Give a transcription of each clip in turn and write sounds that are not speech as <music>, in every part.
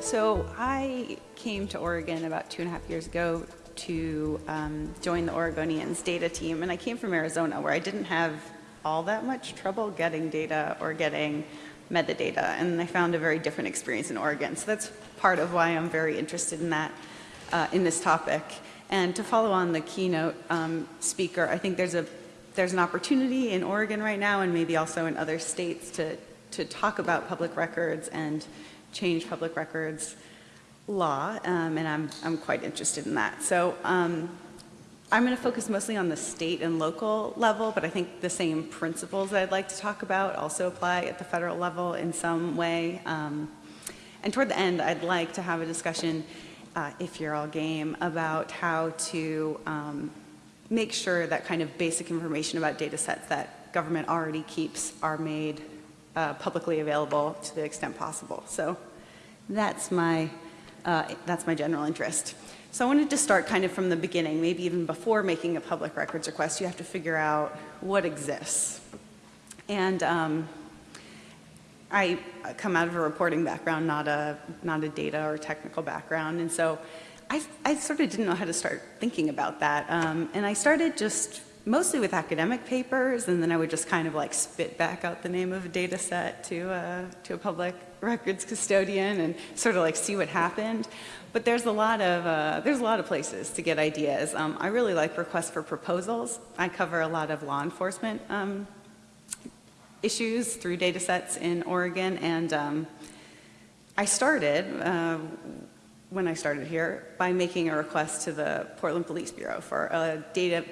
So I came to Oregon about two and a half years ago to um, join the Oregonian's data team, and I came from Arizona where I didn't have all that much trouble getting data or getting metadata, and I found a very different experience in Oregon. So that's part of why I'm very interested in that, uh, in this topic. And to follow on the keynote um, speaker, I think there's a there's an opportunity in Oregon right now, and maybe also in other states, to to talk about public records and change public records law, um, and I'm, I'm quite interested in that. So um, I'm going to focus mostly on the state and local level, but I think the same principles that I'd like to talk about also apply at the federal level in some way. Um, and toward the end, I'd like to have a discussion, uh, if you're all game, about how to um, make sure that kind of basic information about data sets that government already keeps are made uh, publicly available to the extent possible. So that's my, uh, that's my general interest. So I wanted to start kind of from the beginning, maybe even before making a public records request, you have to figure out what exists. And um, I come out of a reporting background, not a, not a data or technical background, and so I, I sort of didn't know how to start thinking about that. Um, and I started just mostly with academic papers, and then I would just kind of like spit back out the name of a data set to, uh, to a public records custodian and sort of like see what happened. But there's a lot of, uh, there's a lot of places to get ideas. Um, I really like requests for proposals. I cover a lot of law enforcement um, issues through data sets in Oregon, and um, I started, uh, when I started here, by making a request to the Portland Police Bureau for a data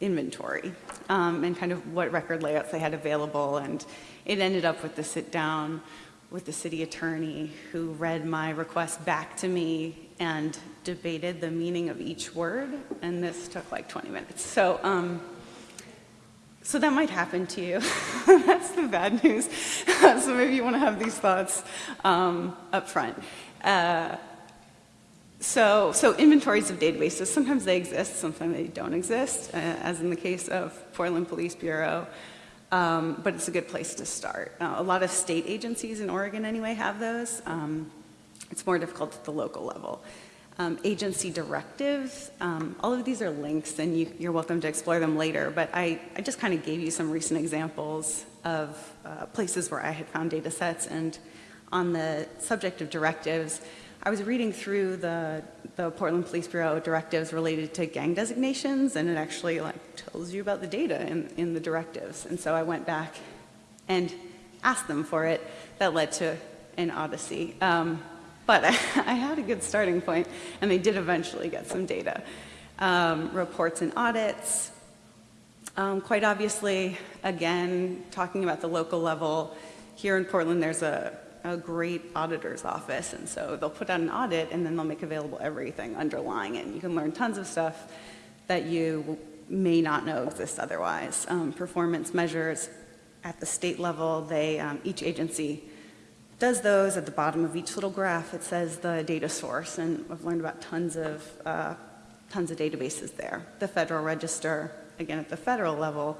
inventory um, and kind of what record layouts they had available. And it ended up with the sit down with the city attorney who read my request back to me and debated the meaning of each word. And this took like 20 minutes. So, um, so that might happen to you. <laughs> That's the bad news. <laughs> so maybe you want to have these thoughts um, up front. Uh, so, so inventories of databases, sometimes they exist, sometimes they don't exist, uh, as in the case of Portland Police Bureau, um, but it's a good place to start. Uh, a lot of state agencies in Oregon anyway have those. Um, it's more difficult at the local level. Um, agency directives, um, all of these are links and you, are welcome to explore them later, but I, I just kind of gave you some recent examples of uh, places where I had found data sets and on the subject of directives, I was reading through the, the Portland Police Bureau directives related to gang designations, and it actually like tells you about the data in, in the directives. And so I went back and asked them for it. That led to an odyssey. Um, but I, <laughs> I, had a good starting point, and they did eventually get some data. Um, reports and audits. Um, quite obviously, again, talking about the local level, here in Portland, there's a a great auditor's office, and so they'll put out an audit and then they'll make available everything underlying it. And you can learn tons of stuff that you may not know exists otherwise. Um, performance measures at the state level, they, um, each agency does those. At the bottom of each little graph, it says the data source, and I've learned about tons of, uh, tons of databases there. The Federal Register, again at the federal level,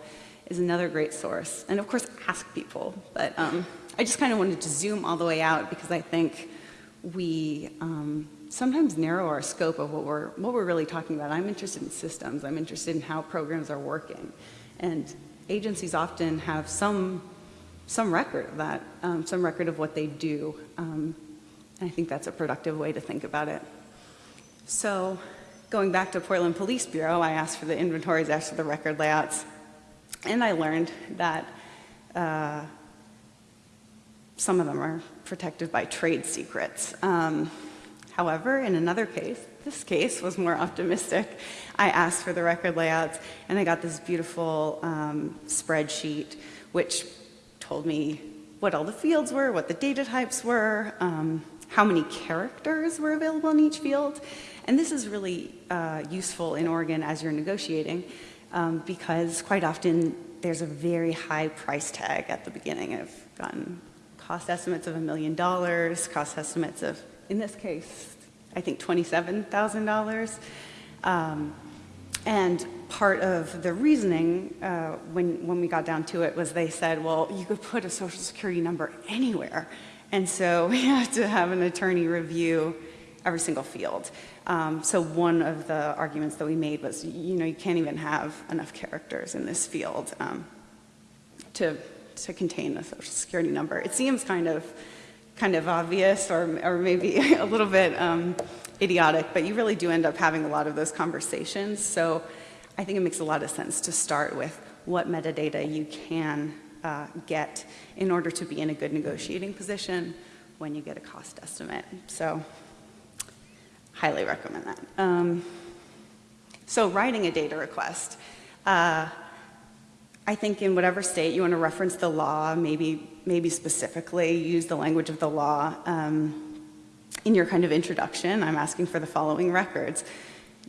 is another great source. And of course, ask people, but um, I just kind of wanted to zoom all the way out because I think we um, sometimes narrow our scope of what we're, what we're really talking about. I'm interested in systems. I'm interested in how programs are working. And agencies often have some, some record of that, um, some record of what they do. Um, and I think that's a productive way to think about it. So going back to Portland Police Bureau, I asked for the inventories, asked for the record layouts, and I learned that uh, some of them are protected by trade secrets. Um, however, in another case, this case was more optimistic. I asked for the record layouts and I got this beautiful um, spreadsheet which told me what all the fields were, what the data types were, um, how many characters were available in each field. And this is really uh, useful in Oregon as you're negotiating um, because quite often there's a very high price tag at the beginning. I've gotten cost estimates of a million dollars, cost estimates of, in this case, I think $27,000. Um, and part of the reasoning uh, when, when we got down to it was they said, well, you could put a social security number anywhere And so <laughs> we have to have an attorney review every single field. Um, so one of the arguments that we made was, you know, you can't even have enough characters in this field um, to, to contain a social security number. It seems kind of, kind of obvious or, or maybe <laughs> a little bit um, idiotic, but you really do end up having a lot of those conversations. So I think it makes a lot of sense to start with what metadata you can uh, get in order to be in a good negotiating position when you get a cost estimate. So highly recommend that. Um, so writing a data request. Uh, I think in whatever state you want to reference the law, maybe, maybe specifically use the language of the law. Um, in your kind of introduction, I'm asking for the following records.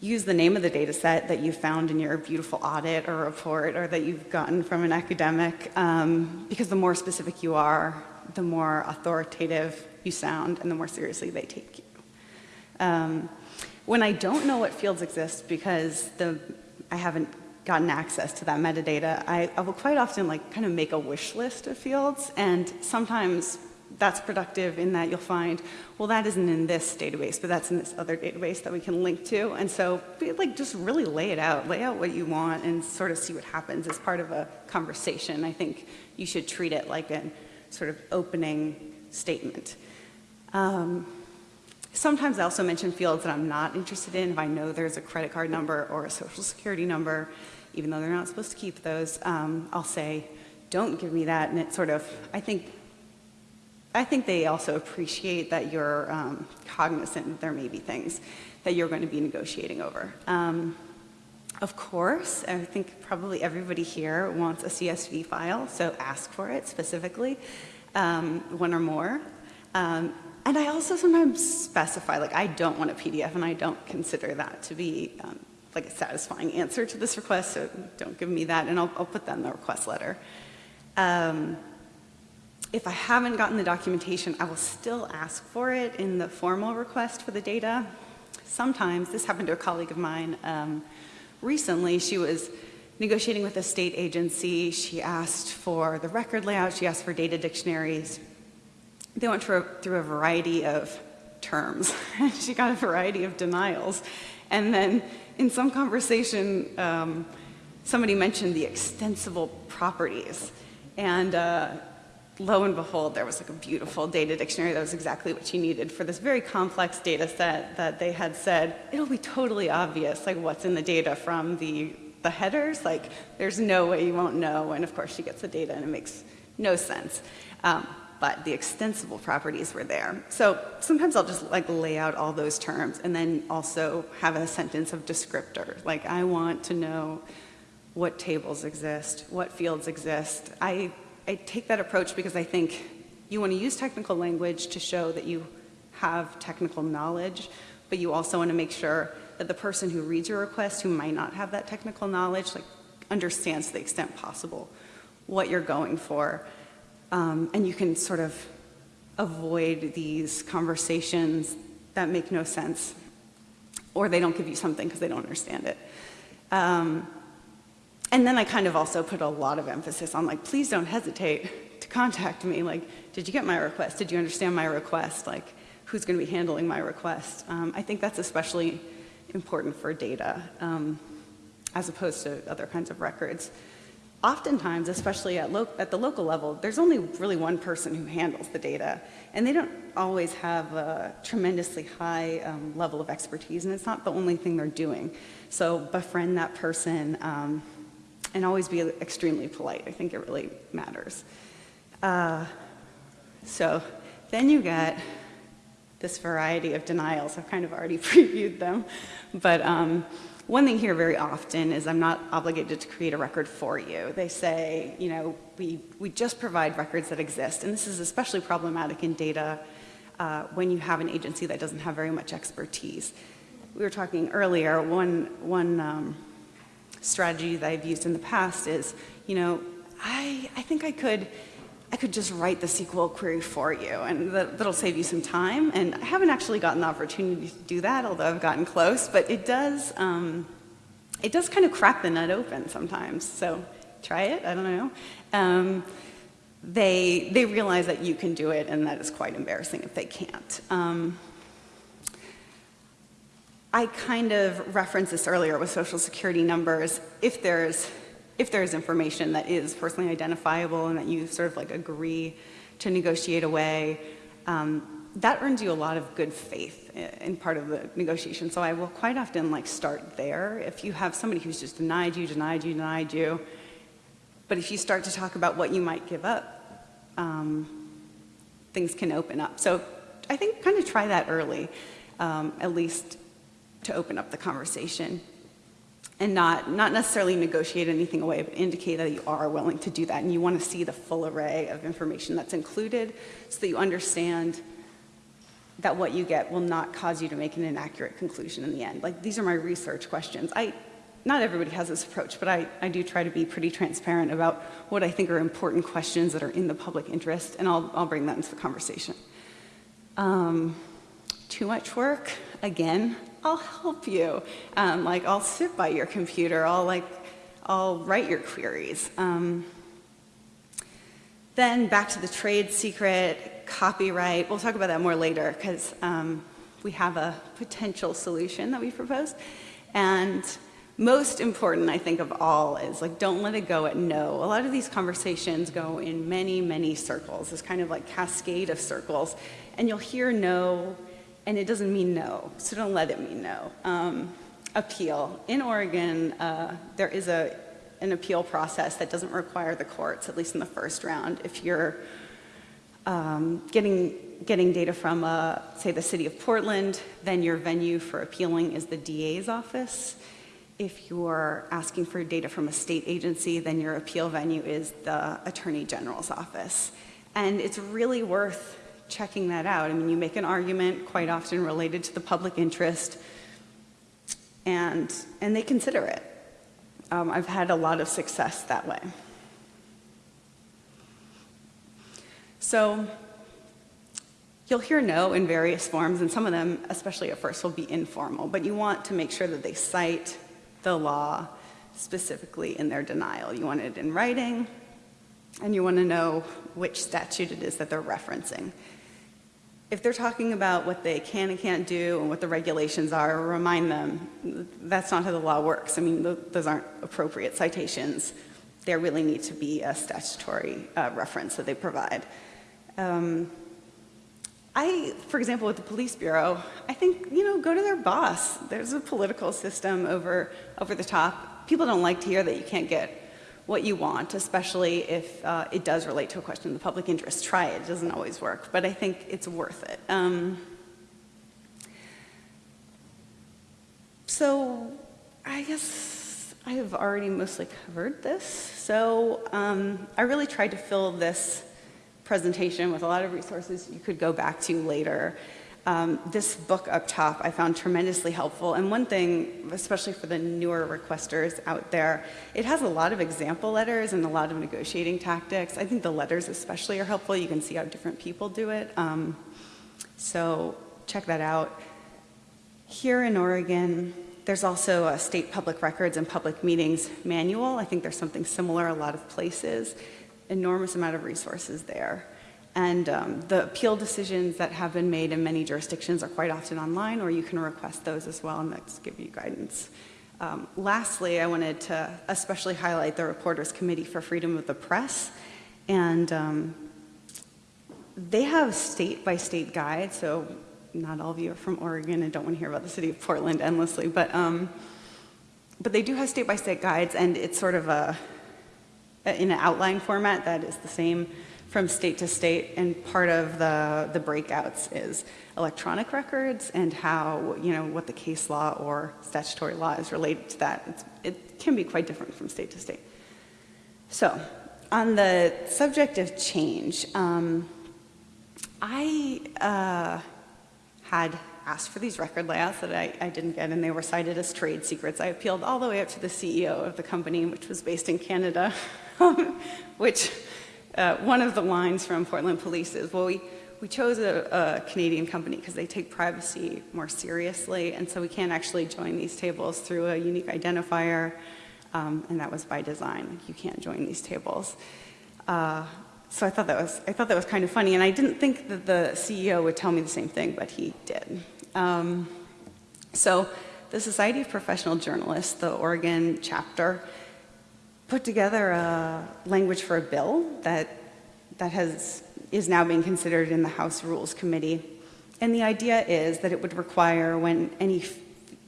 Use the name of the data set that you found in your beautiful audit or report or that you've gotten from an academic, um, because the more specific you are, the more authoritative you sound and the more seriously they take you. Um, when I don't know what fields exist because the, I haven't gotten access to that metadata, I, I will quite often like kind of make a wish list of fields and sometimes that's productive in that you'll find, well, that isn't in this database, but that's in this other database that we can link to. And so like just really lay it out, lay out what you want and sort of see what happens as part of a conversation. I think you should treat it like a sort of opening statement. Um, sometimes I also mention fields that I'm not interested in. If I know there's a credit card number or a social security number, even though they're not supposed to keep those, um, I'll say, don't give me that. And it sort of, I think I think they also appreciate that you're um, cognizant that there may be things that you're going to be negotiating over. Um, of course, I think probably everybody here wants a CSV file, so ask for it specifically, um, one or more. And I also sometimes specify, like I don't want a PDF and I don't consider that to be um, like a satisfying answer to this request, so don't give me that, and I'll, I'll put that in the request letter. Um, if I haven't gotten the documentation, I will still ask for it in the formal request for the data. Sometimes, this happened to a colleague of mine um, recently, she was negotiating with a state agency. She asked for the record layout, she asked for data dictionaries. They went through a, variety of terms. <laughs> she got a variety of denials. And then in some conversation, um, somebody mentioned the extensible properties. And uh, lo and behold, there was like a beautiful data dictionary that was exactly what she needed for this very complex data set that they had said, it'll be totally obvious like what's in the data from the, the headers, like there's no way you won't know, and of course she gets the data and it makes no sense. Um, but the extensible properties were there. So sometimes I'll just like lay out all those terms and then also have a sentence of descriptor. Like I want to know what tables exist, what fields exist. I I take that approach because I think you want to use technical language to show that you have technical knowledge, but you also want to make sure that the person who reads your request who might not have that technical knowledge like understands to the extent possible what you're going for. Um, and you can sort of avoid these conversations that make no sense or they don't give you something because they don't understand it. Um, and then I kind of also put a lot of emphasis on like, please don't hesitate to contact me. Like, did you get my request? Did you understand my request? Like, who's going to be handling my request? Um, I think that's especially important for data um, as opposed to other kinds of records. Oftentimes, especially at, at, the local level, there's only really one person who handles the data, and they don't always have a tremendously high um, level of expertise, and it's not the only thing they're doing. So befriend that person, um, and always be extremely polite. I think it really matters. Uh, so then you get this variety of denials. I've kind of already <laughs> previewed them. But um, one thing here very often is I'm not obligated to create a record for you. They say, you know, we, we just provide records that exist. And this is especially problematic in data uh, when you have an agency that doesn't have very much expertise. We were talking earlier, one, one um, strategy that I've used in the past is, you know, I, I think I could, I could just write the SQL query for you and that, that'll save you some time. And I haven't actually gotten the opportunity to do that, although I've gotten close, but it does, um, it does kind of crack the nut open sometimes. So try it, I don't know. Um, they, they realize that you can do it and that is quite embarrassing if they can't. Um, I kind of referenced this earlier with social security numbers. If there's, if there's information that is personally identifiable and that you sort of like agree to negotiate away, um, that earns you a lot of good faith in part of the negotiation. So I will quite often like start there. If you have somebody who's just denied you, denied you, denied you, but if you start to talk about what you might give up, um, things can open up. So I think kind of try that early, um, at least to open up the conversation and not, not necessarily negotiate anything away, but indicate that you are willing to do that and you want to see the full array of information that's included so that you understand that what you get will not cause you to make an inaccurate conclusion in the end. Like, these are my research questions. I, not everybody has this approach, but I, I do try to be pretty transparent about what I think are important questions that are in the public interest, and I'll, I'll bring that into the conversation. Um, too much work? Again, I'll help you. Um, like, I'll sit by your computer. I'll, like, I'll write your queries. Um, then back to the trade secret, copyright. We'll talk about that more later because um, we have a potential solution that we proposed. And most important, I think, of all is like, don't let it go at no. A lot of these conversations go in many, many circles, this kind of like cascade of circles. And you'll hear no and it doesn't mean no, so don't let it mean no. Um, appeal. In Oregon, uh, there is a, an appeal process that doesn't require the courts, at least in the first round. If you're um, getting, getting data from, uh, say, the city of Portland, then your venue for appealing is the DA's office. If you're asking for data from a state agency, then your appeal venue is the Attorney General's office. And it's really worth checking that out. I mean, you make an argument quite often related to the public interest, and, and they consider it. Um, I've had a lot of success that way. So you'll hear no in various forms, and some of them, especially at first, will be informal, but you want to make sure that they cite the law specifically in their denial. You want it in writing, and you want to know which statute it is that they're referencing if they're talking about what they can and can't do and what the regulations are, remind them that's not how the law works. I mean, those aren't appropriate citations. There really need to be a statutory uh, reference that they provide. Um, I, for example, with the police bureau, I think, you know, go to their boss. There's a political system over, over the top. People don't like to hear that you can't get what you want, especially if uh, it does relate to a question of the public interest. Try it, it doesn't always work, but I think it's worth it. Um, so I guess I have already mostly covered this. So um, I really tried to fill this presentation with a lot of resources you could go back to later. Um, this book up top I found tremendously helpful. And one thing, especially for the newer requesters out there, it has a lot of example letters and a lot of negotiating tactics. I think the letters especially are helpful. You can see how different people do it. Um, so check that out. Here in Oregon, there's also a state public records and public meetings manual. I think there's something similar a lot of places. Enormous amount of resources there. And um, the appeal decisions that have been made in many jurisdictions are quite often online, or you can request those as well, and that's give you guidance. Um, lastly, I wanted to especially highlight the Reporters Committee for Freedom of the Press. And um, they have state-by-state guides, so not all of you are from Oregon and don't want to hear about the city of Portland endlessly, but, um, but they do have state-by-state -state guides, and it's sort of a, in an outline format that is the same from state to state, and part of the, the breakouts is electronic records and how, you know, what the case law or statutory law is related to that. It's, it can be quite different from state to state. So, on the subject of change, um, I uh, had asked for these record layouts that I, I, didn't get, and they were cited as trade secrets. I appealed all the way up to the CEO of the company, which was based in Canada, <laughs> which uh, one of the lines from Portland Police is, well, we, we chose a, a Canadian company because they take privacy more seriously, and so we can't actually join these tables through a unique identifier, um, and that was by design. You can't join these tables. Uh, so I thought that was I thought that was kind of funny, and I didn't think that the CEO would tell me the same thing, but he did. Um, so, the Society of Professional Journalists, the Oregon chapter, put together a language for a bill that that has is now being considered in the House Rules Committee, and the idea is that it would require when any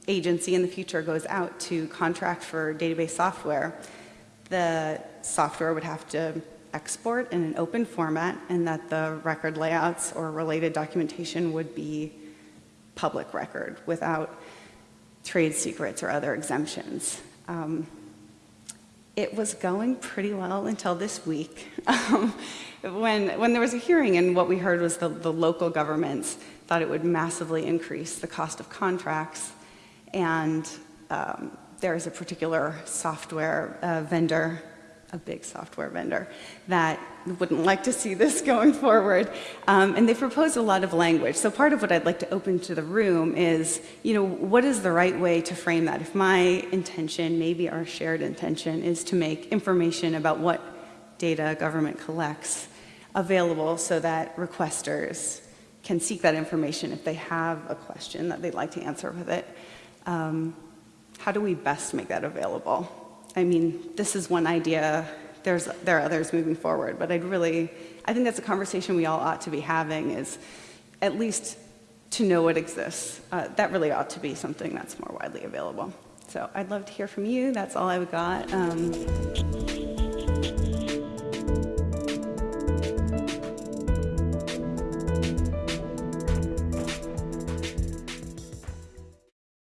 agency in the future goes out to contract for database software, the software would have to export in an open format and that the record layouts or related documentation would be public record without trade secrets or other exemptions. Um, it was going pretty well until this week <laughs> um, when, when there was a hearing and what we heard was the, the local governments thought it would massively increase the cost of contracts. And um, there is a particular software uh, vendor, a big software vendor, that wouldn't <laughs> like to see this going forward. Um, and they proposed a lot of language. So part of what I'd like to open to the room is, you know, what is the right way to frame that? If my intention, maybe our shared intention, is to make information about what data government collects available so that requesters can seek that information if they have a question that they'd like to answer with it. Um, how do we best make that available? I mean, this is one idea. There's, there are others moving forward, but I'd really, I think that's a conversation we all ought to be having is at least to know it exists. Uh, that really ought to be something that's more widely available. So I'd love to hear from you. That's all I've got. Um,